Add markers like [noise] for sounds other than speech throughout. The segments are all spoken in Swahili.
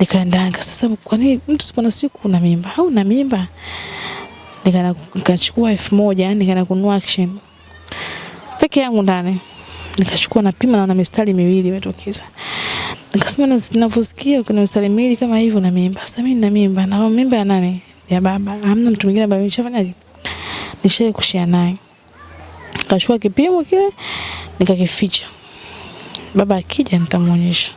Nikaenda sasa, kwa nini mtu sipona siku una mimba au una mimba? Nikaenda nikachukua elfu moja nikaenda kununua action peke yangu ndani, nikachukua napima, naona mistari miwili imetokeza. Nikasema ninavyosikia kuna mistari miwili kama hivyo na mimba. Sasa mimi nina mimba, na mimba ya nani? Ya baba. Hamna mtu mwingine ambaye nishafanyaje? Nishaye kushia naye. Nikachukua kipimo kile nikakificha. Baba akija nitamuonyesha.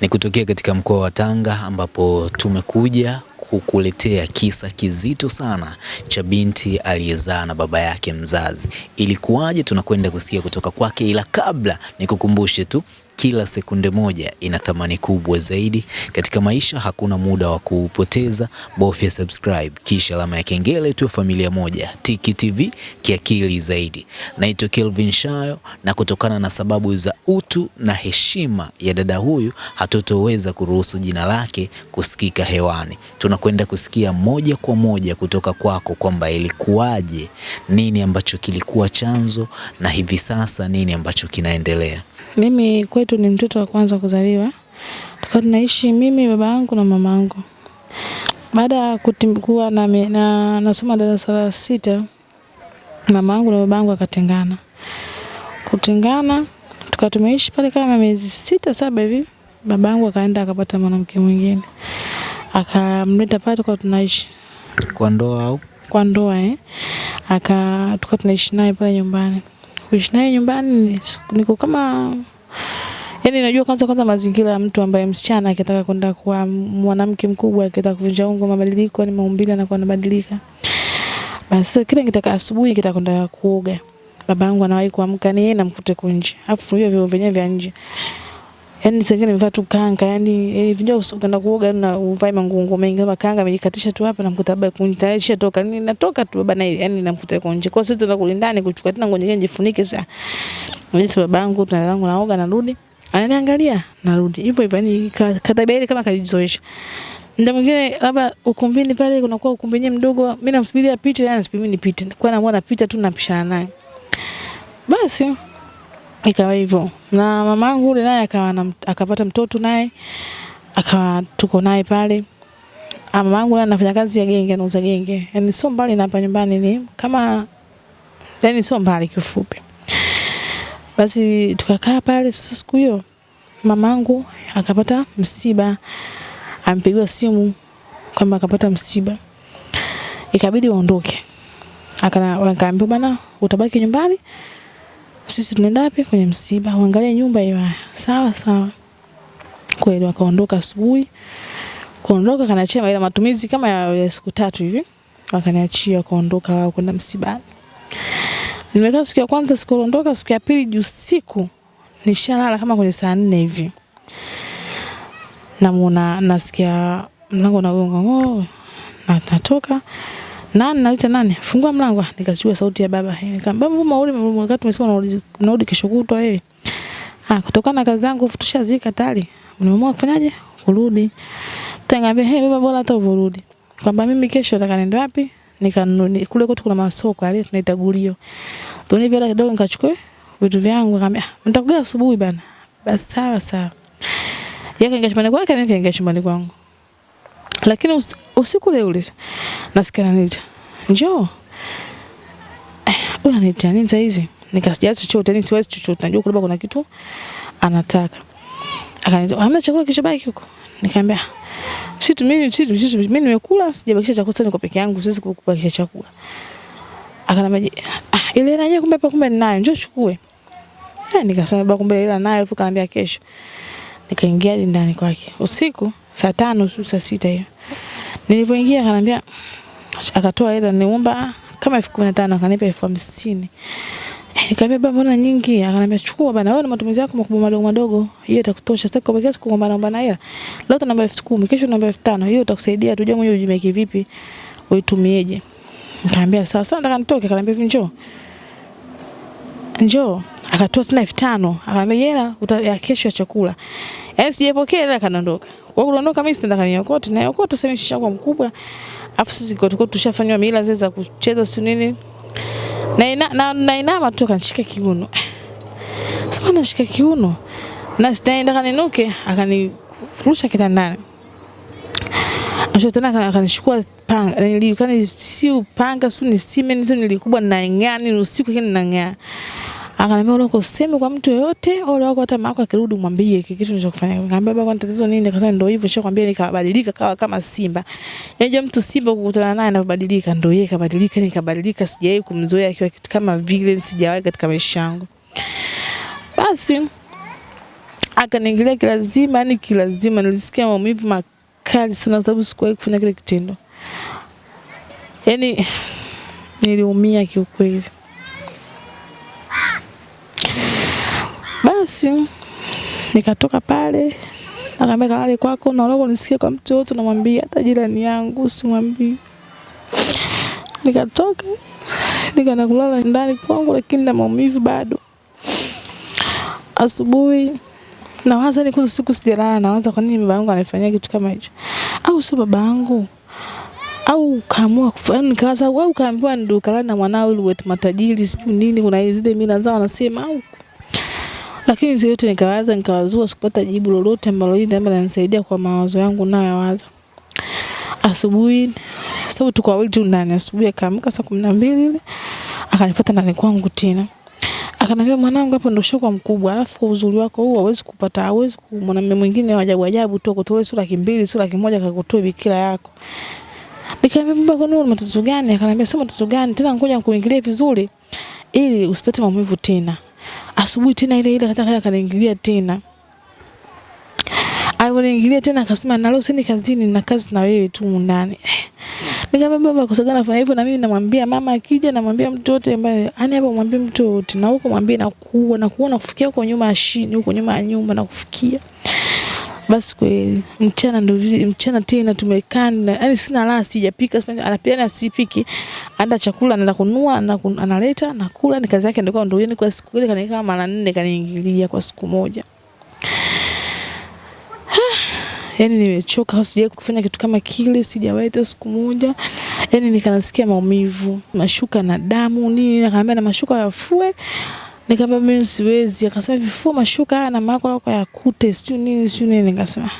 Ni kutokea katika mkoa wa Tanga ambapo tumekuja kukuletea kisa kizito sana cha binti aliyezaa na baba yake mzazi. Ilikuwaje? Tunakwenda kusikia kutoka kwake, ila kabla nikukumbushe tu kila sekunde moja ina thamani kubwa zaidi katika maisha. Hakuna muda wa kuupoteza, bofya subscribe kisha alama ya kengele tu, familia moja Tiki TV kiakili zaidi. Naitwa Kelvin Shayo, na kutokana na sababu za utu na heshima ya dada huyu hatutoweza kuruhusu jina lake kusikika hewani. Tunakwenda kusikia moja kwa moja kutoka kwako kwamba ilikuwaje, nini ambacho kilikuwa chanzo na hivi sasa nini ambacho kinaendelea. Mimi kwetu ni mtoto wa kwanza kuzaliwa. Tukao tunaishi mimi, baba yangu na mama yangu. Baada ya kuwa na, na nasoma darasa la sita, mama yangu na baba yangu akatengana. Kutengana, tukawa tumeishi pale kama miezi sita saba hivi. Baba yangu akaenda akapata mwanamke mwingine. Akamleta pale tukawa tunaishi. Kwa ndoa au? Kwa ndoa eh. Aka tukawa tunaishi naye pale nyumbani kuishi naye nyumbani niko kama yani, najua kwanza kwanza mazingira ya mtu ambaye msichana akitaka kwenda kuwa mwanamke mkubwa, akitaka kuvunja ungo, mabadiliko ni maumbile anakuwa anabadilika. Basi kile nikitaka asubuhi kitaka kwenda kuoga, baba yangu anawahi kuamka ni yeye namkute kunje, afu hiyo vyo vyenyewe vya nje yani zingine nimevaa tu kanga yani eh, vijao ukaenda kuoga na uvae mangungu mengi kama kanga amejikatisha tu hapa namkuta baba kunitaisha toka ni natoka tu baba na yani namkuta nje. kwa sisi tunataka kulindani kuchukua tena ngoja nijifunike jifunike sasa mimi babangu tunaanza naoga narudi ananiangalia narudi hivyo hivyo yani katabia ile kama kajizoesha Ndio mwingine labda ukumbini pale kunakuwa ukumbi wenyewe mdogo, mimi namsubiria apite, yeye anasubiri mimi nipite. Kwa namuona napita tu napishana naye. Basi ikawa hivyo. Na mamangu yule naye akawa akapata mtoto naye akawa tuko naye pale. Ah, mamangu naye anafanya kazi ya genge anauza genge. Yani sio mbali na hapa nyumbani ni kama yani sio mbali kifupi. Basi tukakaa pale sasa siku hiyo mamangu akapata msiba. Ampigiwa simu kwamba akapata msiba. Ikabidi waondoke akaambiwa bana utabaki nyumbani sisi tunaenda wapi? Kwenye msiba, uangalie nyumba hiyo. Sawa sawa. Kweli wakaondoka asubuhi. Kuondoka kanachema, ila matumizi kama ya, siku tatu hivi. Wakaniachia wakaondoka wao kwenda msibani. Nimekaa siku ya kwanza siku ondoka, siku ya pili usiku nishalala kama kwenye saa nne hivi. Namuona nasikia mlango unagonga ngoo. Na natoka nani naita nani? Fungua mlango. Nikasikia sauti ya baba. Nikamwambia baba, mbona ule wakati tumesema unarudi kesho kutwa wewe? Ah, kutokana na kazi zangu tushazika tayari. Unaamua kufanyaje? Kurudi. Tengambe, "Hey baba, bora hata urudi." Kwamba mimi kesho nataka niende wapi? Nikanunua kule kwetu kuna masoko yale tunaita gulio. Tuni vile kidogo nikachukua vitu vyangu akamwambia, "Nitakuja asubuhi bana." Basi sawa sawa. Yeye kaingia chumbani kwake, mimi kaingia chumbani kwangu. Lakini usiku ule ule nasikia ananiita. Njoo. Eh, huyu ananiita nini saa hizi? Nikasikia chochote, yani siwezi chochote. Najua kulaba kuna kitu anataka. Akaniita, "Hamna chakula kilichobaki huko?" Nikamwambia, "Si tu mimi si tu mimi nimekula, sijabakisha chakula sana kwa peke yangu, siwezi kubakisha chakula." Akanambia, "Ah, ile hela yenyewe kumbe kumbe ninayo, njoo chukue." Eh, nikasema baba kumbe ile nayo, afu kaniambia kesho. Nikaingia ndani kwake. Usiku saa tano saa sita hiyo. Nilipoingia akaniambia akatoa hela niomba kama elfu kumi na tano akanipa elfu hamsini. Nikamwambia baba, mbona nyingi? Akaniambia chukua bana, wewe na matumizi yako makubwa madogo madogo, hiyo itakutosha. Sasa kwa kiasi kugombana naomba na hela. Leo tunaomba elfu kumi, kesho naomba elfu tano. Hiyo itakusaidia tujue mwenyewe ujimeki vipi, uitumieje. Nikamwambia sawa sawa, nataka nitoke. Akaniambia njoo. Njoo. Akatoa tena elfu tano. Akaniambia hela ya kesho ya chakula. Yaani sijapokea hela kanaondoka. Kwa kuondoka mimi sitaenda kaniokote na yokote sasa nishakuwa mkubwa. Afu sisi kwa tulikuwa tushafanywa mila zile za kucheza si nini. na ina, na, na inama tu kanishika kiuno. [sighs] Sasa nashika kiuno na sitaenda kaninuke, akanirusha kitandani. Acho tena akanishukua panga, nilikani si upanga, si ni simeni tu nilikubwa na ngani usiku kile na ng'aa. Akaniambia ule useme kwa mtu yoyote, ole wako hata mako akirudi mwambie hiki kitu nilichokufanya. Nikamwambia baba, kwani tatizo nini? Akasema ndio hivyo, nishakwambia nikabadilika kawa kama simba. Yaje mtu simba kukutana naye anabadilika, ndio yeye kabadilika, nikabadilika, sijawahi kumzoea akiwa kitu kama vile, sijawahi katika maisha yangu. Basi akaniingilia kilazima, yani kilazima, nilisikia maumivu makali sana, sababu sikuwahi kufanya kile kitendo. Yani niliumia kiukweli. Basi nikatoka pale, akaambia kalale kwako, na uloko nisikie kwa yote, namwambia hata jirani yangu simwambii. Nikatoka nikaenda kulala ndani kwangu, lakini na maumivu bado. Asubuhi nawaza ni kuna siku sijalala, nawaza kwa nini baba yangu anafanyia kitu kama hicho, au sio baba yangu au kaamua kufanya, nikawaza au kaambiwa ndio kalala na mwanao ili uwe matajiri, sijui nini, kuna zile mila zao wanasema au lakini hizo yote nikawaza, nikawazua, sikupata jibu lolote ambalo hili labda linanisaidia kwa mawazo yangu nayoyawaza. Asubuhi sababu tuko wawili tu ndani, asubuhi akaamka saa kumi na mbili ile akanipata ndani kwangu tena, akaniambia mwanangu, hapo ndio shoko mkubwa, alafu kwa uzuri wako huu hauwezi kupata, hauwezi mwanamume mwingine wa ajabu ajabu tu akutoe sura laki sura laki moja akakutoe bikira yako. Nikamwambia baba, kwa nini matatizo gani? Akaniambia sio matatizo gani tena, ngoja nikuingilie vizuri ili usipate maumivu tena asubuhi tena ile ile kataka kaniingilia tena. Aliponiingilia tena akasema na leo sini kazini na kazi na wewe tu ndani. Nikamwambia baba, kwa sababu hivyo na mimi namwambia mama akija namwambia mtu ambaye yani hapo mwambie mtu yote na huko mwambie na kuwa na kuona kufikia huko nyuma ya shini huko nyuma ya nyumba na kufikia. Basi kweli mchana ndo mchana tena tumekaa yani sina raha sijapika anapiana asipiki anda chakula anaenda kununua analeta nakula ni kazi yake ndio ndio yani kwa siku ile kanikaa mara nne kaniingilia kwa siku moja. [sighs] Yani nimechoka sijawahi kufanya kitu kama kile sijawahi hata siku moja. Yani nikanasikia maumivu mashuka na damu nini akaambia na mashuka yafue Nikamwambia mimi siwezi. Akasema vifua mashuka haya na mako yako yakute sijui nini sijui nini. Nikasema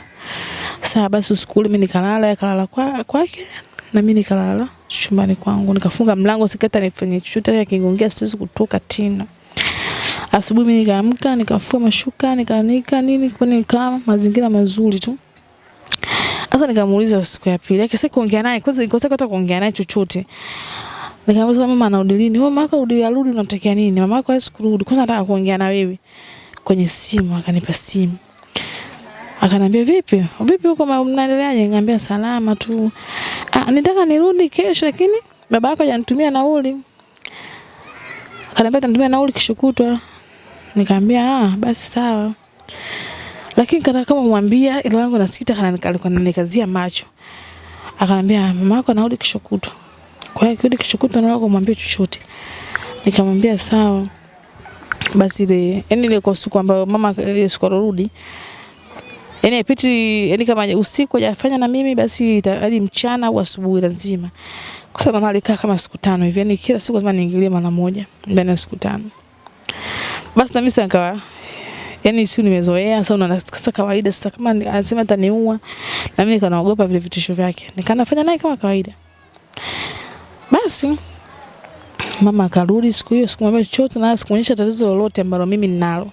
sawa basi usiku mimi nikalala, akalala kwa kwake na mimi nikalala chumbani kwangu. Nikafunga mlango sikata nifanye chochote kingongea siwezi kutoka tena. Asubuhi mimi nikaamka, nikafua mashuka, nikaanika nini kwa kama mazingira mazuri tu. Sasa nikamuuliza siku ya pili. Akisema kuongea naye kwanza nikosa hata kuongea naye chochote. Nikamwambia mama anarudi lini? Arudi nini? Mama yako hawezi kurudi. Kwanza nataka kuongea na wewe kwenye simu, akanipa simu. Akanambia vipi? Vipi huko mnaendeleaje? Salama tu. Ah, nitaka nirudi kesho lakini baba yako hajanitumia nauli. Atanitumia nauli kesho kutwa. Nikamwambia ah, basi sawa. Lakini kama ile wangu nasikita kana macho. Akanambia mama yako anarudi kesho kutwa. Kwa hiyo kile kishukuta na wako mwambie chochote. Nikamwambia sawa. Basi ile yani ile kwa siku ambayo mama ile siku alorudi yani ipiti yani kama usiku hajafanya na mimi basi hadi mchana au asubuhi lazima. Kwa sababu mama alikaa kama siku tano hivi yani kila siku lazima niingilie mara moja ndani ya siku tano. Basi na mimi nikawa yani si nimezoea sasa unaona sasa kawaida sasa kama anasema ataniua na mimi kanaogopa vile vitisho vyake. Nikanafanya naye kama kawaida. Basi mama akarudi siku hiyo, sikumwambia chochote na sikuonyesha tatizo lolote ambalo mimi ninalo.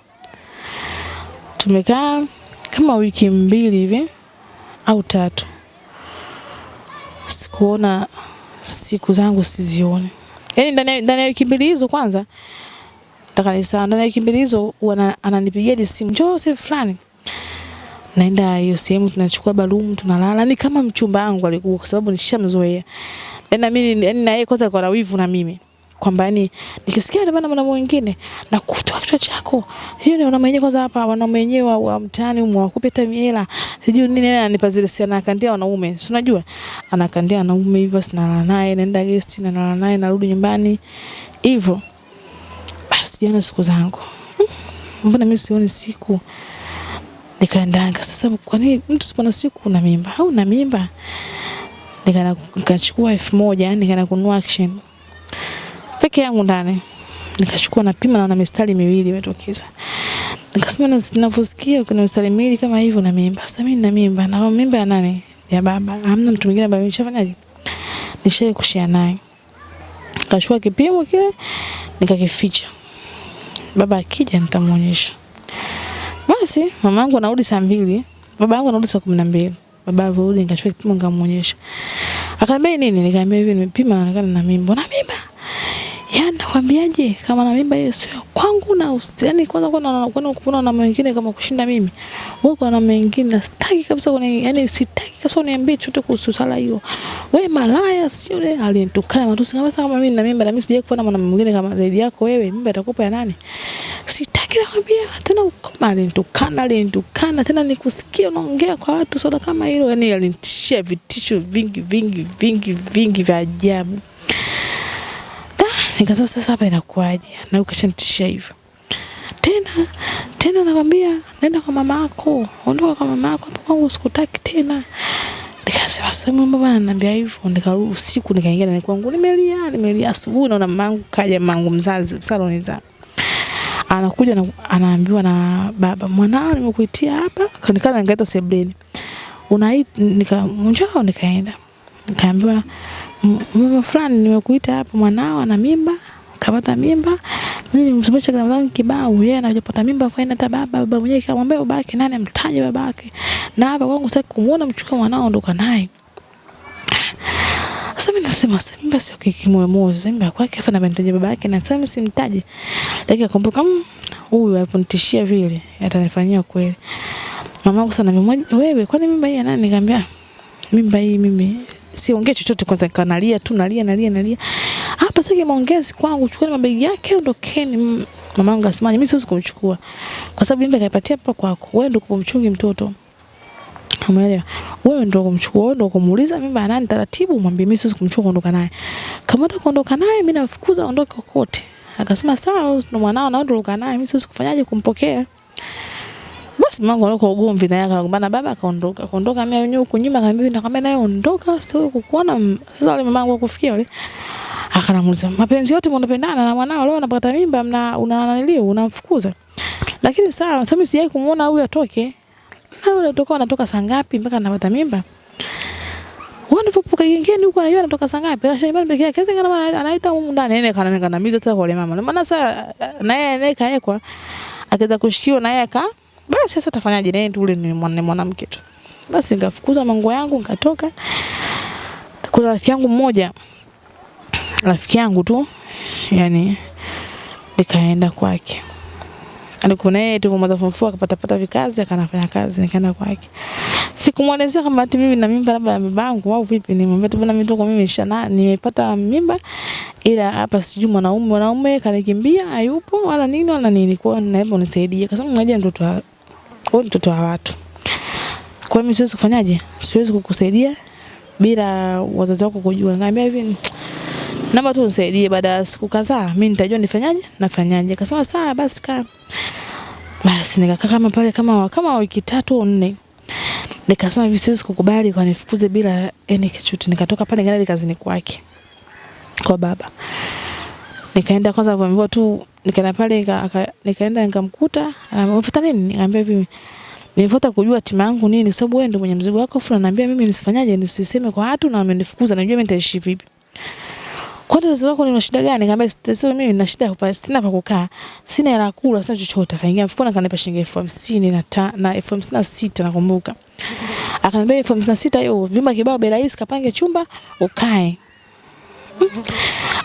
Tumekaa kama wiki mbili hivi au tatu, sikuona siku zangu sizione. Yaani ndani ya wiki mbili hizo kwanza nataka nisahau, ndani ya wiki mbili hizo ananipigia simu, sehemu fulani naenda hiyo sehemu tunachukua balumu tunalala, ni kama mchumba wangu alikuwa, kwa sababu nishamzoea. Yaani mimi yani na yeye kwanza kwa wivu na mimi. Kwamba yani nikisikia ndio maana mwingine na kutoa kichwa chako. Hiyo ni wanaume wenyewe kwanza hapa wanaume wenyewe wa mtaani umu wakupe hata miela. Sijui nini yeye ananipa zile si anakandia wanaume. Si unajua? Anakandia wanaume hivyo sinala naye naenda guest na nalala naye narudi nyumbani. Hivyo basi jana siku zangu. Mbona mimi sioni siku? Nikaendanga. Sasa kwa nini mtu sipona siku? Na mimba. Au na mimba nikachukua elfu moja nikaenda kununua action peke yangu ndani. Nikachukua napima naona mistari miwili imetokeza. Nikasema ninavyosikia kuna mistari miwili kama hivyo na mimba. Sasa mimi nina mimba na mimba ya nani? Ya baba. Hamna mtu mwingine ambaye nishafanyaje? nishae kushia naye. Nikachukua kipimo kile nikakificha. Baba akija nitamuonyesha. Basi mama yangu anarudi saa mbili, baba yangu anarudi saa kumi na mbili. Baba alivyorudi nikachukua kipimo nikamuonyesha. Akaniambia nini? Nikamwambia hivi nimepima naonekana na mimba. Na mimba? Yaani nakwambiaje kama na mimba hiyo sio kwangu na yaani kwanza kwa na kuna kuna na mwingine kama kushinda mimi. Wewe kwa na mwingine sitaki kabisa kuna yaani sitaki kabisa uniambie chochote kuhusu sala hiyo. Wewe malaya sio ile alinitukana matusi kama kama mimi na mimba na mimi sijaje kuona mwanamume mwingine kama zaidi yako wewe mimba itakupa ya nani? Sitaki nakwambia tena ukoma, alinitukana alinitukana tena nikusikia unaongea kwa watu soda kama hilo yani alinitishia vitisho vingi vingi vingi vingi vya ajabu. Nikasema sasa hapa inakuaje? Na ukashanitishia hivyo. Tena tena nakwambia nenda kwa mama yako, ondoka kwa mama yako, hapo kwangu sikutaki tena. Nikasema sasa mama ananiambia hivyo, nikarudi usiku nikaingia ndani kwangu nimelia, nimelia asubuhi naona mamangu kaja mamangu mzazi saloni za. Anakuja na anaambiwa na baba, mwanao nimekuitia hapa, kanikana nikaita sebleni. Unaita nika njoo nikaenda. Nikaambiwa mama fulani nimekuita hapa mwanao ana mimba kapata mimba mimi kama zangu kibao yeye anajapata mimba faina hata baba baba mwenyewe kamwambia babake nani amtaje babake na hapa kwangu sasa kumuona mchukua mwanao ondoka naye sasa mimi nasema mimba basi kikimoyo mimba kwake afa na mtaje yake na sasa simtaje lakini akumbuka huyu aliponitishia vile atanifanyia kweli. Mamangu sana wewe kwani mimba hii ya nani? Nikamwambia mimba hii mimi siongee chochote kwanza kanalia tu nalia nalia nalia. Hapa sasa maongezi kwangu chukua mabegi yake ondokeni. Mamangu asemaje mimi siwezi kumchukua. Kwa sababu mimba kaipatia hapa kwako. Wewe ndio kumchungi mtoto Umeelewa? Wewe ndio kumchukua, wewe ndio kumuuliza mimba nani taratibu, mwambie mimi siwezi kumchukua kuondoka naye. Kama unataka kuondoka naye mimi nafukuza aondoke kokote. Akasema sawa, ndo mwanao na ondoka naye, mimi siwezi kufanyaje kumpokea. Basi mamangu alikuwa ugomvi na yaka akagombana baba akaondoka. Akaondoka mimi yenyewe huko nyuma akamwambia nakwambia naye ondoka sitaki kukuona. Sasa wale mamangu akufikia wale. Akanamuuliza mapenzi yote mnapendana na mwanao leo anapata mimba mna unananilio unamfukuza. Lakini sawa sasa mimi sijai kumuona huyu atoke. Na unatoka utakuwa anatoka saa ngapi mpaka anapata mimba? Wanapopuka gengeni huko anajua anatoka saa ngapi? Na shambani pekee yake kama anaita huko ndani nene kana kanamiza sasa kwa mama. Maana sasa na yeye naye kaekwa akiweza kushikiwa yeye ka. basi sasa tafanyaje naye tu ule ni mwanamke tu. Basi nikafukuza mango yangu nikatoka. Kuna rafiki yangu mmoja rafiki yangu tu yani nikaenda kwake. Alikuwa naye tu mother form 4 akapata pata vikazi akanafanya kazi nikaenda kwake. Sikumwelezea kama ati mimi na mimba labda ya babangu au vipi, nimwambia tu bwana mimi tuko mimi nishana nimepata mimba ila hapa sijui mwanaume mwanaume kanikimbia hayupo wala nini wala nini, kwa naomba unisaidie, kasema unajua mtoto wa wewe mtoto wa watu. Kwa hiyo mimi siwezi kufanyaje? Siwezi kukusaidia bila wazazi wako kujua. Ngambia hivi naomba tu unisaidie, baada ya siku kadhaa mimi nitajua nifanyaje nafanyaje. Akasema sawa basi kaa. Basi nikakaa kama pale kama kama wiki tatu au nne. Nikasema hivi siwezi kukubali kwa nifukuze bila yani kichuti. Nikatoka pale nikaenda kazini kwake kwa baba. Nikaenda kwanza kuambiwa tu nikaenda pale nikaenda nikamkuta anafuta nini? Nikamwambia hivi Nilifuata kujua timu yangu nini kwa sababu wewe ndio mwenye mzigo wako afu unaniambia mimi nisifanyaje nisiseme kwa watu na wamenifukuza najua mimi nitaishi vipi. Kwa tatizo lako ni shida gani? Nikamwambia tatizo mimi nina shida hapa sina pa kukaa. Sina hela kula, sina chochote. Akaingia mfukoni akanipa shilingi elfu hamsini na ta, na elfu hamsini na sita nakumbuka. Akaniambia elfu hamsini na sita hiyo vyumba kibao bei rahisi kapange chumba ukae.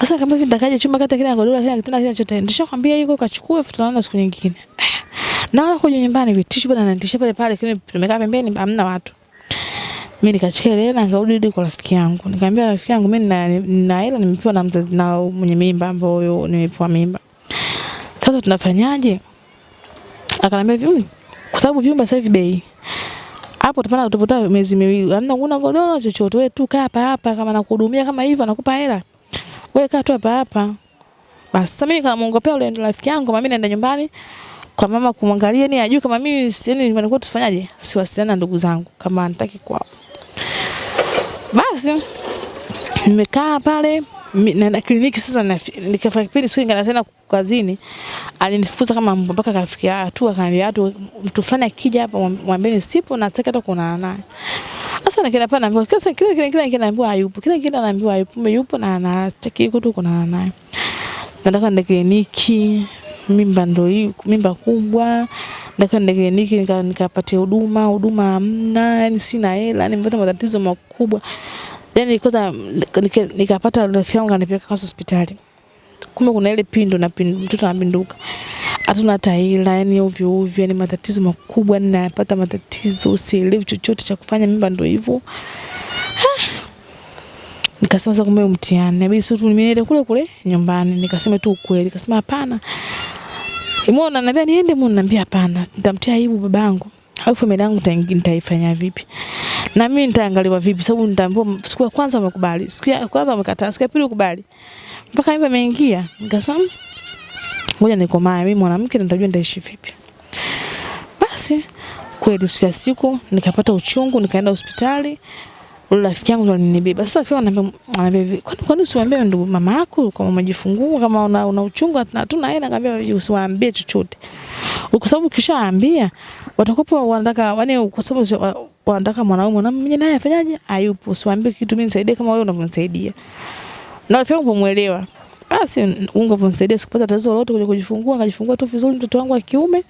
Sasa kama hivi nitakaje chumba kata kile godoro kile kitanda kile chote. Nishakwambia yuko kachukue futa naona siku nyingine. Na wala kuja nyumbani vitisho bwana ananitisha pale pale kile tumekaa pembeni hamna watu. Mimi hela nikarudi kwa rafiki yangu. Nikamwambia rafiki yangu mimi nina hela nimepewa na mzazi na mwenye mimba ambayo nimepewa mimba. Sasa tunafanyaje? Akaniambia vipi? kwa sababu vyumba sasa hivi bei. Hapo utapata utapata miezi miwili. Hamna kuna godoro chochote. Wewe tu kaa hapa hapa kama nakuhudumia kama hivyo nakupa hela. Wewe kaa tu hapa hapa. Basi sasa mimi nikamwongopea yule rafiki yangu mimi naenda nyumbani kwa mama kumwangalia ni ajue kama mimi yani kwetu tufanyaje? Siwasiliana na ndugu zangu kama nataki kwao. Basi nimekaa pale naenda kliniki sasa nikafika kipindi siku ingana tena kazini alinifukuza kama mpaka kafikia hatua akaniambia watu mtu fulani akija hapa mwam- mwambieni sipo na sitaki hata kuonana naye. Sasa nikaenda pale naambiwa kila kila kila kila naambiwa hayupo kila kila naambiwa hayupo mimi yupo na nataka sitaki tu kuonana naye. Nataka ndege kliniki mimba ndo hii mimba kubwa nataka nende kliniki nika- huduma huduma hamna yani sina hela nimepata matatizo makubwa yani kwanza nika- nikapata rafiki yangu kanipeleka kwanza hospitali kumbe kuna ile pindo na pindo, mtoto anapinduka hatuna hata hela yani ovyo ovyo yani matatizo makubwa yani napata matatizo sielewi chochote cha kufanya mimba ndo hivyo Nikasema sasa kumbe mtihani. Inabidi tu nimeenda kule kule nyumbani. Nikasema tu ukweli. Nikasema hapana. Mbona naambia niende mimi ananiambia hapana. Nitamtia aibu babangu. Au familia yangu nitaifanya vipi? Na mimi nitaangaliwa vipi sababu nitaambiwa siku ya kwanza umekubali, siku ya kwanza umekataa, siku ya pili ukubali. Mpaka mimba imeingia. Nikasema ngoja nikomae mimi mwanamke nitajua nitaishi vipi. Basi kweli siku ya siku nikapata uchungu nikaenda hospitali rafiki yangu alinibeba. Sasa rafiki ananiambia kwani kwani usiwaambie ndugu mama yako kama umejifungua kama una, una uchungu hela, usiwaambie chochote. Kwa sababu ukishaambia wanataka yani, kwa sababu wanataka mwanaume naye afanyaje, hayupo. Usiwaambie kitu, mimi nisaidie kama wewe unavyonisaidia. Na rafiki yangu. Basi sikupata tatizo lolote kujifungua, tu vizuri mtoto wangu wa kiume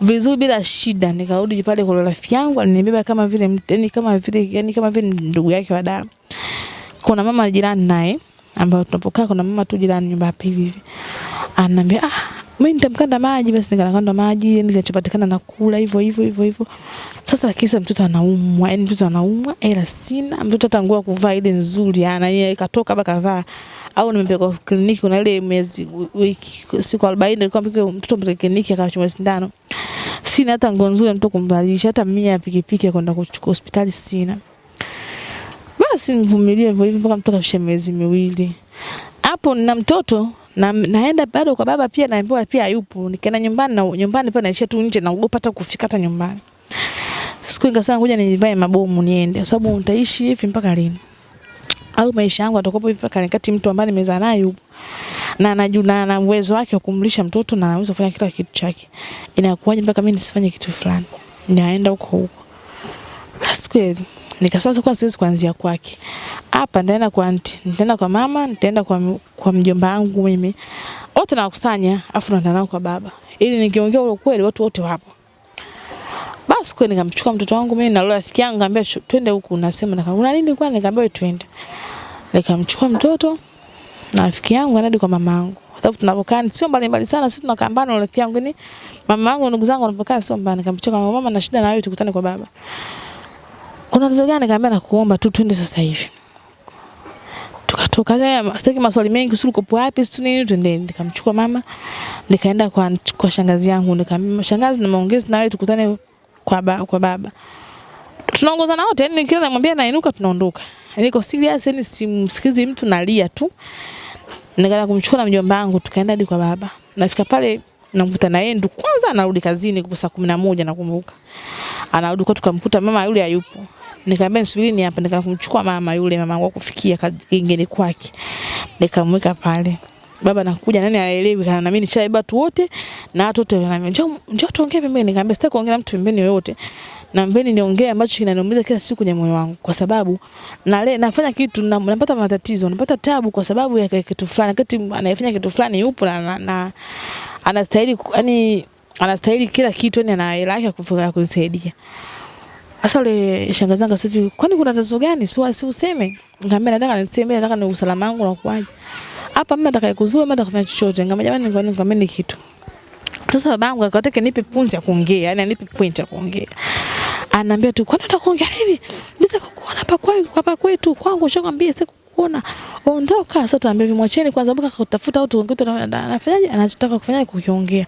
vizuri bila shida. Nikarudi pale kwa rafiki yangu alinibeba kama vile yani kama vile yani kama vile ndugu yake wa damu. Kuna mama jirani naye ambayo tunapokaa kuna mama tu jirani nyumba ya pili hivi. Ananiambia ah mimi nitamkanda maji basi nikakanda maji yani kinachopatikana na kula hivyo hivyo hivyo hivyo. Sasa lakini mtoto anaumwa, yani mtoto anaumwa, ila sina. Mtoto hata nguo kuvaa ile nzuri ana yeye katoka baka kavaa. Au nimepeleka kliniki kuna ile mwezi wiki siku 40 nilikuwa mpike mtoto mpeleke kliniki akachomwa sindano. Sina hata nguo nzuri mtoto kumvalisha, hata mia pikipiki kwenda kuchukua hospitali sina. Basi nivumilie hivyo hivyo mpaka mtoto afishe miezi miwili. Hapo na mtoto na naenda bado kwa baba pia naambiwa pia hayupo. Nikaenda nyumbani na nyumbani pia naishia tu nje naogopa hata kufika hata nyumbani. Siku nikasema ngoja nivae mabomu niende kwa sababu nitaishi hivi mpaka lini? Au maisha yangu atakopo hivi mpaka nikati mtu ambaye nimezaa naye yupo. Na anajua na uwezo wake wa kumlisha mtoto na anaweza kufanya kila kitu chake. Inakuwaje mpaka mimi nisifanye kitu fulani? Naenda huko huko. Basi kweli nikasema sasa kwa siwezi kuanzia kwake. Hapa nitaenda kwa anti, nitaenda kwa mama, nitaenda kwa kwa mjomba wangu mimi. Wote nawakusanya afu naenda nao kwa baba. Ili nikiongea ule kweli watu wote wapo. Basi kweli nikamchukua mtoto wangu mimi na rafiki yangu nikamwambia twende huku nasema na kuna nini kwani nikamwambia twende. Nikamchukua mtoto na rafiki yangu anadi kwa mama yangu. Sababu tunapokaa sio mbali mbali sana sisi tunakaa na rafiki yangu ni mama yangu ndugu zangu wanapokaa sio mbali. Nikamchukua mama na shida na wewe tukutane kwa baba. Kuna tatizo gani? Nikamwambia nakuomba tu twende sasa hivi. Tukatoka naye sitaki maswali mengi usuru uko wapi sio nini twende. Nikamchukua mama nikaenda kwa kwa shangazi yangu nikamwambia shangazi na maongezi na wewe tukutane kwa ba, kwa baba. Tunaongozana wote yani kila namwambia nainuka tunaondoka. Niko serious yani simsikizi mtu nalia tu. Nikaenda kumchukua na mjomba wangu tukaenda hadi kwa baba. Nafika pale namkuta na yeye ndo kwanza anarudi kazini kwa saa 11 nakumbuka. Anarudi kwa tukamkuta mama yule hayupo. Nikamwambia nisubirini hapa nikaenda kumchukua mama yule mama wangu kufikia kingine kwake. Nikamweka pale. Baba nakuja nani aelewi kana na mimi nishaiba watu wote na watu wote wananiambia njoo njoo tuongee pembeni nikamwambia sitaki kuongea na mtu pembeni yoyote. Na mbeni niongee ambacho kinaniumiza kila siku kwenye moyo wangu kwa sababu na le, nafanya kitu na, napata matatizo, napata tabu kwa sababu ya kitu fulani. Wakati anayefanya kitu fulani yupo na, na, na anastahili yani anastahili kila kitu yani ana hela yake kufika kunisaidia. Sasa yule shangazi yangu sasa kwani kuna tatizo gani? Si si useme. Nikamwambia nataka niseme, nataka ni usalama wangu na kuaje. Hapa mimi nataka kuzua, mimi nataka kufanya chochote. Nikamwambia jamani, nikwambia nikwambia ni kitu. Sasa babangu akataka nipe punzi ya kuongea, yani anipe point ya kuongea. Ananiambia tu, kwani unataka kuongea nini? Nitaka kukuona hapa kwa hapa kwetu kwangu, shakwambia sasa kukuona. Ondoka sasa, tuambie vimwacheni kwanza mpaka kutafuta au tuongee tu na- na- anafanyaje anachotaka kufanya kukiongea.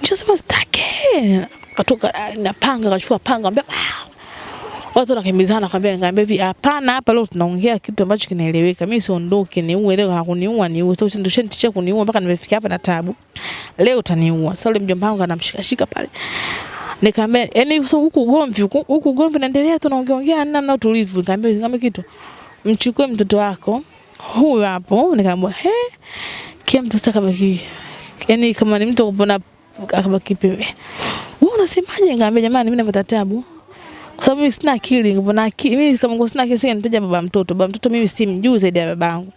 Nishasema sitaki. Katoka napanga akachukua panga ambia Watu wanakimbizana kwambia ngambia hivi hapana hapa leo tunaongea kitu ambacho kinaeleweka. Mimi siondoke niue leo na kuniua niue. Sasa ndio shanitisha kuniua mpaka nimefikia hapa na tabu. Leo utaniua. Sasa yule mjomba wangu anamshika shika pale. Nikamwambia yani so huku ugomvi huku ugomvi unaendelea tunaongea ongea na na utulivu. Nikamwambia nikamwambia kitu. Mchukue mtoto wako huyu hapo. Nikamwambia he, kila mtu sasa kabaki, yani kama ni mtu kupona akabaki pembe. Wewe unasemaje? Nikamwambia jamani, mimi napata tabu kwa sababu mimi sina akili, kupona akili mimi kama ngo sina akili, sasa nitaja baba mtoto. Baba mtoto mimi simjui zaidi ya babangu.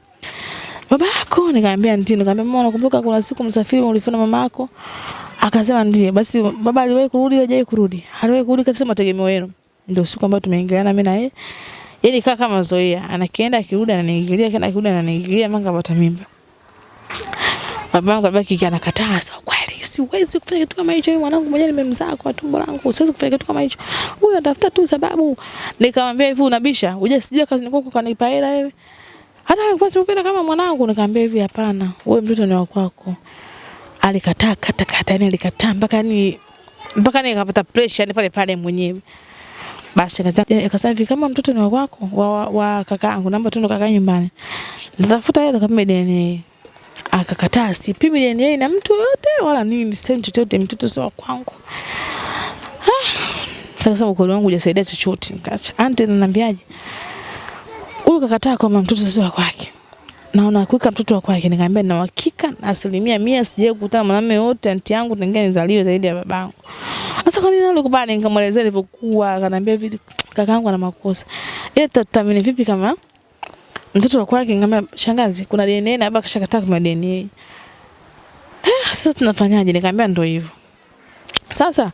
Baba yako? Nikamwambia ndio. Nikamwambia mama, nakumbuka kuna siku msafiri ulifuna mama yako? Akasema ndiye. Basi baba aliwahi kurudi, hajawahi kurudi? Aliwahi kurudi katika mategemeo yenu. Ndio siku ambayo tumeingiliana mimi na yeye. Yaani kaa kama zoea, anakienda akirudi ananiingilia, kienda akirudi ananiingilia, mpaka kapata mimba. Babangu alibaki anakataa, sawa kweli siwezi kufanya kitu kama hicho, mwanangu mwenyewe nimemzaa kwa tumbo langu, siwezi kufanya kitu kama hicho. Huyo atafuta tu sababu. Nikamwambia hivi, unabisha? Uje sija kazi niko kanipa hela wewe. Hata kwa sababu kama mwanangu, nikamwambia hivi, hapana, wewe mtoto ni wa kwako. Alikataa kata kata, yani alikataa mpaka ni mpaka nikapata pressure ni pale pale mwenyewe. Basi akasema hivi kama mtoto ni wa kwako wa, wa, kakaangu, naomba tu kaka nyumbani. Nitafuta hela kama DNA. Akakataa, sipimi DNA na mtu yote wala nini, sitaki chochote, mtoto sio wa kwangu. Ah, sasa mkono wangu hujasaidia chochote. Nikaacha. Auntie ananiambiaje? Huyu kakataa kwamba mtoto sio wake. Naona kuika mtoto wa kwake, nikamwambia na uhakika asilimia mia sijawahi kukutana mwanamume yote anti yangu tangia nizaliwe zaidi ya babangu. Sasa kwa nini alikubali? Nikamwelezea ilivyokuwa, akaniambia vipi, kakaangu ana makosa. Ile tutaamini vipi kama mtoto wa kwake? Nikamwambia shangazi, kuna DNA na baba kashakataa kuna DNA. Eh, sasa tunafanyaje? Nikamwambia ndio hivyo. Sasa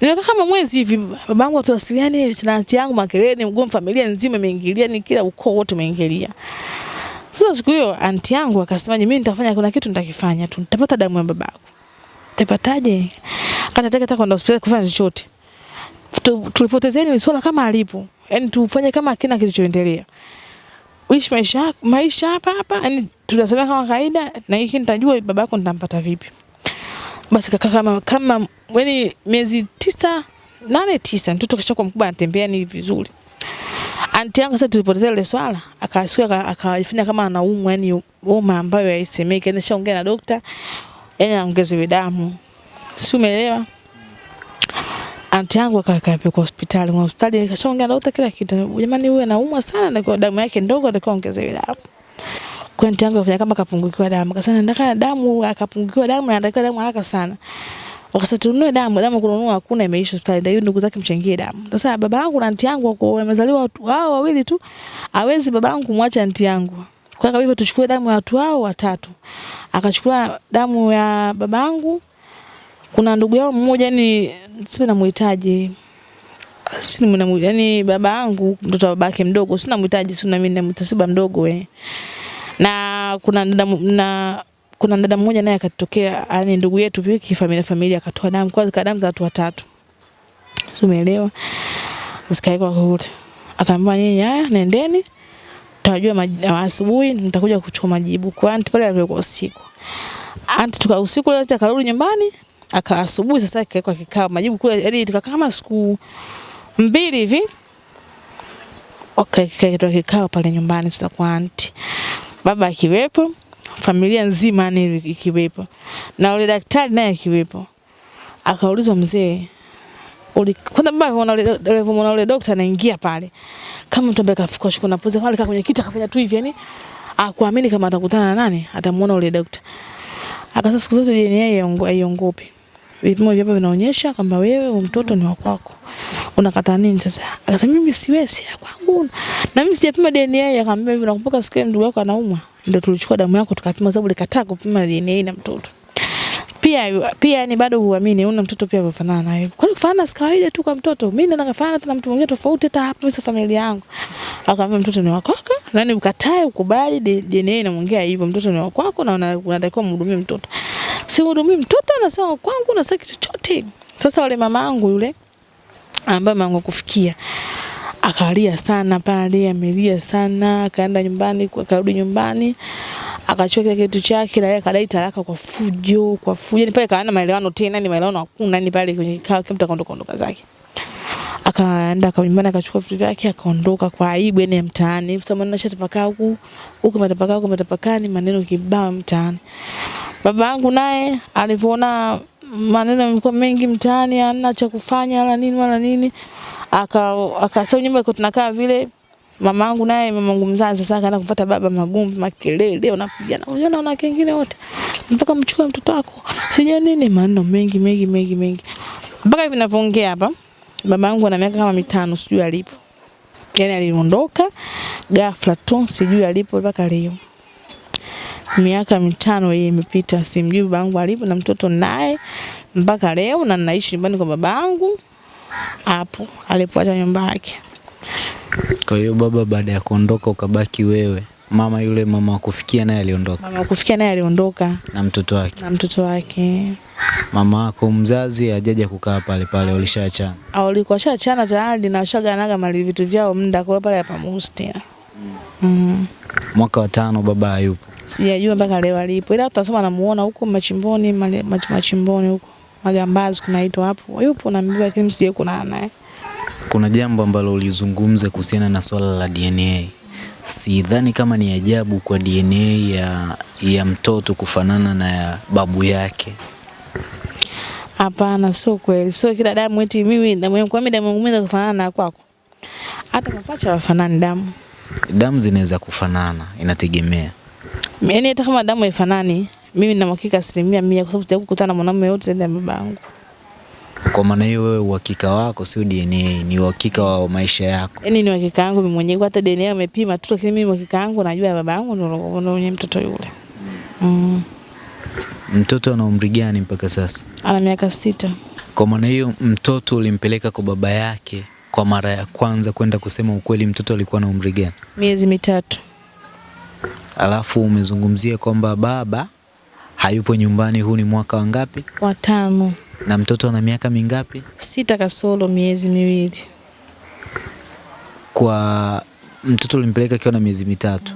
nimekaa kama mwezi hivi, babangu atuwasiliane na anti yangu, makelele, mgomo, familia nzima imeingilia, ni kila ukoo wote umeingilia. Sasa siku hiyo anti yangu akasema, mimi nitafanya, kuna kitu nitakifanya tu, nitapata damu ya babako. Nitapataje? Akataka hata kwenda hospitali kufanya chochote. Tulipotezeni ni swala kama alipo, yaani tufanye kama hakina kilichoendelea. Uishi maisha maisha hapa hapa, yaani tunasema kama kawaida, na hiki nitajua babako nitampata vipi. Basi kaka kama kama yaani miezi tisa nane tisa mtoto kishakuwa mkubwa anatembea ni vizuri. Anti yangu sasa tulipoteza ile swala, akasikia akafanya kama anaumwa, yani homa ambayo haisemeki, yani shaongea na dokta, yani anaongeza damu. Si umeelewa? Anti yangu akapelekwa hospitali, kwa hospitali akashaongea na dokta kila kitu. Jamani, huyu anaumwa sana na kwa damu yake ndogo, atakuwa ongezewe damu. Kwa anti yangu afanya kama kapungukiwa damu. Akasema nataka damu, akapungukiwa damu na anatakiwa damu haraka sana. Wakasema tununue damu, damu kununua hakuna, imeisha hospitali. Ndio ndugu zake mchangie damu. Sasa baba yangu na anti yangu wako wamezaliwa watu wao wawili tu. Hawezi baba yangu kumwacha anti yangu. Kwa hivyo tuchukue damu ya watu hao watatu. Akachukua damu ya baba yangu. Kuna ndugu yao mmoja ni sio namuhitaji. Si ni yani baba yangu mtoto wa babake mdogo, sina mhitaji, sina mimi namtasiba mdogo we. Na kuna na, na kuna dada mmoja naye akatokea, yani ndugu yetu viki familia familia, akatoa damu kwa zika damu za watu watatu. Umeelewa? Zikaekwa kule. Akaambia nyinyi, haya nendeni, tutajua asubuhi nitakuja kuchukua majibu. Kwa anti pale alikuwa usiku. Anti tuka usiku leo akarudi nyumbani, aka asubuhi sasa akaekwa kikao majibu kule, yani tukakaa kama siku mbili hivi. Okay, kikaitwa kikao pale nyumbani sasa kwa anti. Baba akiwepo, familia nzima ni ikiwepo na ule daktari naye akiwepo. Akaulizwa mzee, uli kwanza baba anaona ule daktari anaingia pale kama mtu ambaye kafukwa shuka na pose pale kwenye kiti akafanya tu hivi yani akuamini kama atakutana na nani atamuona ule daktari. Akasema siku zote DNA haiongopi. Vipimo vyapo vinaonyesha kwamba wewe mtoto ni wa kwako. Unakata nini sasa? Akasema mimi siwezi ya kwangu. Na mimi sijapima DNA, akamwambia hivi nakumbuka siku ndugu yako anaumwa. Ndio tulichukua damu yako tukapima sababu likataa kupima DNA na mtoto. Pia pia ni bado huamini una mtoto pia anafanana naye. Kwa Kwani kufanana si kawaida tu kwa mtoto. Mimi ndo nafanana na mtu mwingine tofauti hata hapo sio familia yangu. Akamwambia mtoto ni wako. kwako. Nani ukatae ukubali DNA inamwongea hivyo mtoto ni wako na unatakiwa mhudumie mtoto. Si mhudumie mtoto anasema kwangu na saki chochote. Sasa wale mamangu yule ambaye mama kufikia akalia sana pale, amelia sana, akaenda nyumbani, akarudi nyumbani, akachukua kile kitu chake na yeye akadai talaka kwa fujo, kwa fujo. Ni pale kaana maelewano tena, ni maelewano hakuna, ni pale kwenye kikao kila mtu akaondoka ondoka zake. Akaenda kwa nyumbani akachukua vitu vyake akaondoka kwa aibu yani ya mtaani. kwa sababu nashatapakaa huku, huku matapakaa huku matapakaa ni maneno kibao mtaani. Baba yangu naye alivyoona maneno yamekuwa mengi mtaani, hana cha kufanya wala nini wala nini aka akasema nyumba iko tunakaa vile Mamangu naye mamangu mzazi sasa akaenda kupata baba magumu makelele, wanapigana. unaona na kingine wote. Mpaka mchukue mtoto wako. Sijui nini maneno mengi mengi mengi mengi. Mpaka hivi ninavyoongea hapa babangu ana miaka kama mitano sijui alipo. yani aliondoka ghafla tu sijui alipo mpaka leo. Miaka mitano hii imepita simjui babangu alipo na mtoto naye mpaka leo na naishi nyumbani kwa babangu hapo alipoacha nyumba yake. Kwa hiyo baba baada ya kuondoka ukabaki wewe, mama yule mama wakufikia naye aliondoka Mama kufikia naye aliondoka na mtoto wake. na mtoto wake. Mama wako mzazi hajaja kukaa pale pale, walishaachana. Au walikuwa shaachana tayari na washaganaga mali vitu vyao muda kwa pale hapa Mustia. Mm. Mm. Mwaka wa tano baba hayupo. Sijajua mpaka leo alipo. Ila tutasema namuona huko machimboni, machimboni huko. Magambazi kunaitwa hapo. Yupo na mbiwa lakini msije kuna naye. Kuna jambo ambalo ulizungumza kuhusiana na swala la DNA. Sidhani kama ni ajabu kwa DNA ya, ya mtoto kufanana na ya babu yake. Hapana, sio kweli. Sio kila damu eti mimi damu yangu mimi damu yangu inaweza kufanana na kwako. Hata mapacha wafanani damu. Damu zinaweza kufanana, inategemea. Yaani hata kama damu haifanani, mimi nina uhakika asilimia mia kwa sababu sijawahi kukutana na mwanamume yote zaidi ya babangu. Kwa maana hiyo, wewe uhakika wako sio DNA, ni uhakika wa maisha yako. Yaani ni uhakika wangu mimi mwenyewe hata DNA amepima tu lakini mimi uhakika wangu najua ya baba yangu ndio ndio mwenye mtoto yule. Mm. Mtoto ana umri gani mpaka sasa? Ana miaka sita. Kwa maana hiyo, mtoto ulimpeleka kwa baba yake kwa mara ya kwanza kwenda kusema ukweli, mtoto alikuwa na umri gani? Miezi mitatu. Alafu umezungumzia kwamba baba hayupo nyumbani, huu ni mwaka wa ngapi? Watano. Na mtoto ana miaka mingapi? Sita kasoro miezi miwili. Kwa mtoto ulimpeleka akiwa na miezi mitatu.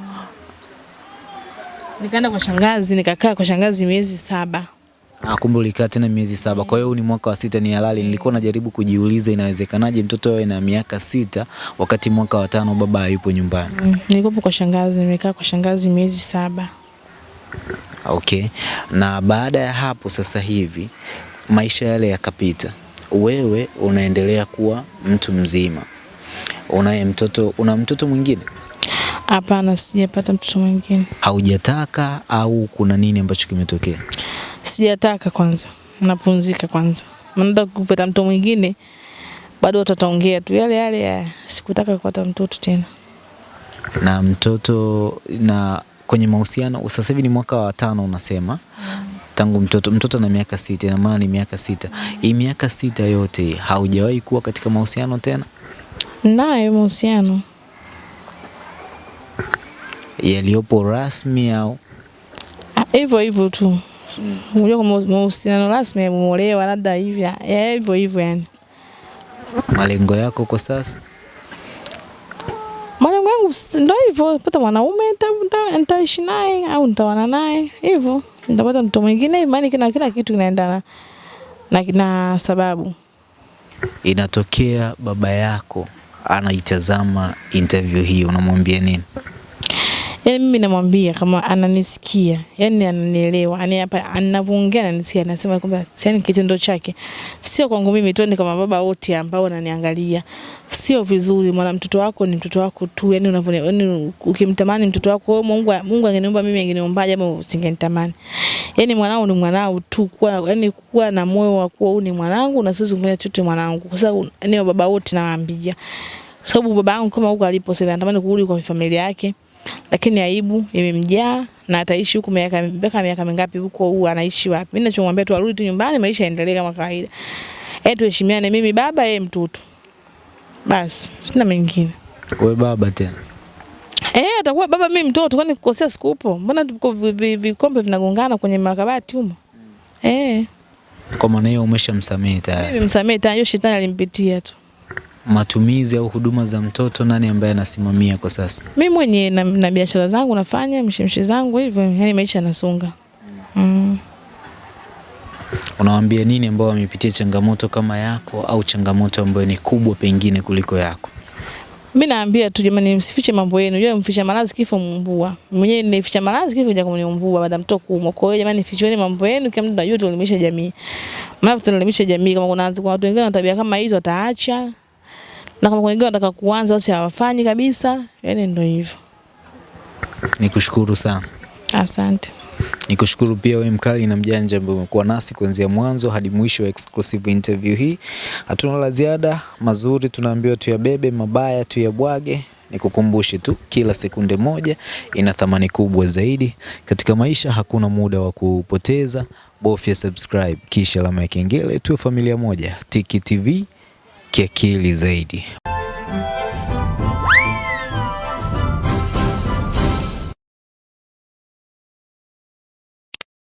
Nikaenda kwa shangazi, nikakaa kwa shangazi miezi saba. Ah, kumbe ulikaa tena miezi saba. Kwa hiyo huu ni mwaka wa sita, ni halali. Nilikuwa najaribu kujiuliza inawezekanaje mtoto awe na miaka sita wakati mwaka wa tano baba hayupo nyumbani. Mm. Nilikuwa kwa shangazi, nimekaa kwa shangazi miezi saba. Okay. Na baada ya hapo sasa hivi maisha yale yakapita, wewe unaendelea kuwa mtu mzima, unaye mtoto, una mtoto mwingine Hapana, sijapata mtoto mwingine. haujataka au kuna nini ambacho kimetokea? Sijataka kwanza. Napumzika kwanza. Maana kupata mtoto mwingine bado tutaongea tu yale yale ya sikutaka kupata mtoto tena. Na mtoto na kwenye mahusiano sasa hivi ni mwaka wa tano unasema tangu mtoto mtoto na miaka sita, ina maana ni miaka sita. Hii miaka sita yote haujawahi kuwa katika mahusiano tena? Naye mahusiano yaliyopo rasmi au Ah, hivyo hivyo tu. Unajua kwa mahusiano rasmi yameolewa labda hivi hivyo hivyo yani. malengo yako kwa sasa? Malengo yangu ndo hivyo, pata mwanaume nita- nita- nitaishi naye au nitawana naye hivyo, nitapata mtu mwingine, imani kila kila kitu kinaendana na, na sababu. Inatokea baba yako anaitazama interview hii, unamwambia nini? Yaani mimi namwambia kama ananisikia, yani ananielewa, yani hapa anavyoongea ananisikia, anasema kwamba yani kitendo chake sio kwangu mimi tu, ni kama baba wote ambao wananiangalia, sio vizuri. Mwana mtoto wako ni mtoto wako tu, yani unavyo yani ukimtamani mtoto wako wewe, Mungu Mungu angeniumba mimi angeniumbaje ama usingenitamani? Yani mwanao ni mwanao tu, kuwa yani kuwa na moyo wa kuwa huyu ni mwanangu na siwezi kumfanya chochote mwanangu, kwa sababu yani baba wote nawaambia, sababu baba yangu kama huko alipo sasa anatamani kurudi kwa familia yake lakini aibu imemjaa na ataishi huku miaka mpaka miaka mingapi huko, huu anaishi wapi? Mimi ninachomwambia tu arudi tu nyumbani, maisha yaendelee kama kawaida, eh, tuheshimiane, mimi baba, yeye mtoto, basi sina mengine. Wewe baba tena Eh, atakuwa baba, mimi mtoto, kwani kukosea sikupo? Mbona tuko vi- vi- vikombe vinagongana kwenye makabati humo? Eh, kwa maana hiyo umeshamsamehe tayari. mimi msamehe tayari, shetani alimpitia tu. Matumizi au huduma za mtoto, nani ambaye anasimamia kwa sasa? Mimi mwenye na, na biashara zangu nafanya mshemshe zangu hivyo, yani maisha yanasonga. Mm. Unawaambia nini ambao wamepitia changamoto kama yako au changamoto ambayo ni kubwa pengine kuliko yako? Mimi naambia tu jamani, msifiche mambo yenu. Unajua mficha malazi kifo mumbua. Mwenyewe nilificha malazi kifo kuja kuniumbua baada mtoto kuumwa. Kwa hiyo jamani, ficheni mambo yenu, kila mtu anajua tuelimisha jamii. Maana tunaelimisha jamii, kama kuna kuna watu wengine wana tabia kama hizo wataacha. Na kama wengine wanataka kuanza basi hawafanyi kabisa, yani ndio hivyo. Nikushukuru sana. Asante. Nikushukuru pia wewe mkali na mjanja ambaye umekuwa nasi kuanzia mwanzo hadi mwisho wa exclusive interview hii. Hatuna la ziada, mazuri tunaambiwa tuyabebe, mabaya tuyabwage. Nikukumbushe tu kila sekunde moja ina thamani kubwa zaidi katika maisha. Hakuna muda wa kupoteza, bofya subscribe kisha alama ya kengele, tuwe familia moja. Tiki TV kiakili zaidi.